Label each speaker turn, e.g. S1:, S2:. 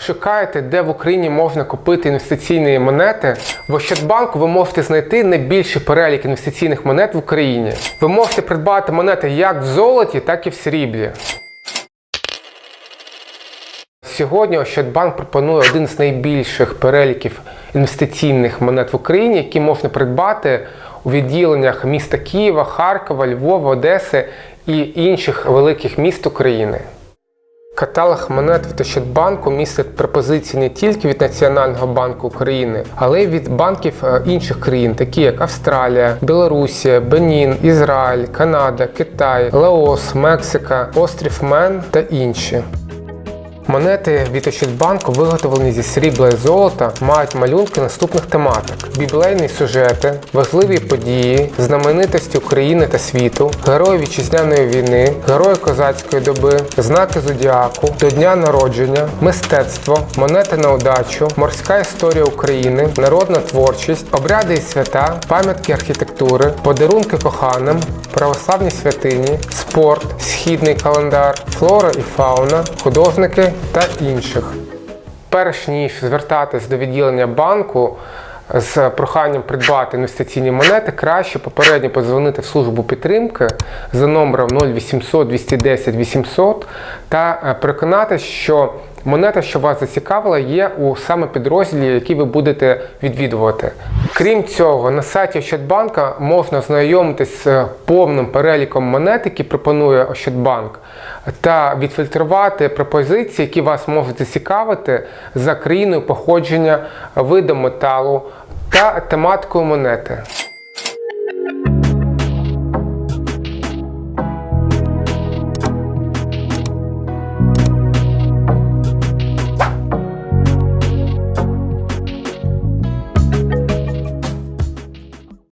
S1: Шукаєте, де в Україні можна купити інвестиційні монети? В Ощадбанку ви можете знайти найбільший перелік інвестиційних монет в Україні. Ви можете придбати монети як в золоті, так і в сріблі. Сьогодні Ощадбанк пропонує один з найбільших переліків інвестиційних монет в Україні, які можна придбати у відділеннях міста Києва, Харкова, Львова, Одеси і інших великих міст України. Каталог монет від Ощадбанку містить пропозиції не тільки від Національного банку України, але й від банків е, інших країн, такі як Австралія, Білорусія, Бенін, Ізраїль, Канада, Китай, Лаос, Мексика, Острів Мен та інші. Монети від Ощадбанку виготовлені зі срібла і золота, мають малюнки наступних тематик: біблейні сюжети, важливі події, знаменитості України та світу, герої вітчизняної війни, герої козацької доби, знаки зодіаку, до дня народження, мистецтво, монети на удачу, морська історія України, народна творчість, обряди і свята, пам'ятки архітектури, подарунки коханим, православні святині, спорт, східний календар, флора і фауна, художники та інших. Перш ніж звертатись до відділення банку з проханням придбати інвестиційні монети, краще попередньо подзвонити в службу підтримки за номером 0800 210 800 та е, переконатися, що монета, що вас зацікавила, є у саме підрозділі, який ви будете відвідувати. Крім цього, на сайті Ощадбанка можна ознайомитись з повним переліком монет, які пропонує Ощадбанк, та відфільтрувати пропозиції, які вас можуть зацікавити за країною походження, видом металу та тематикою монети.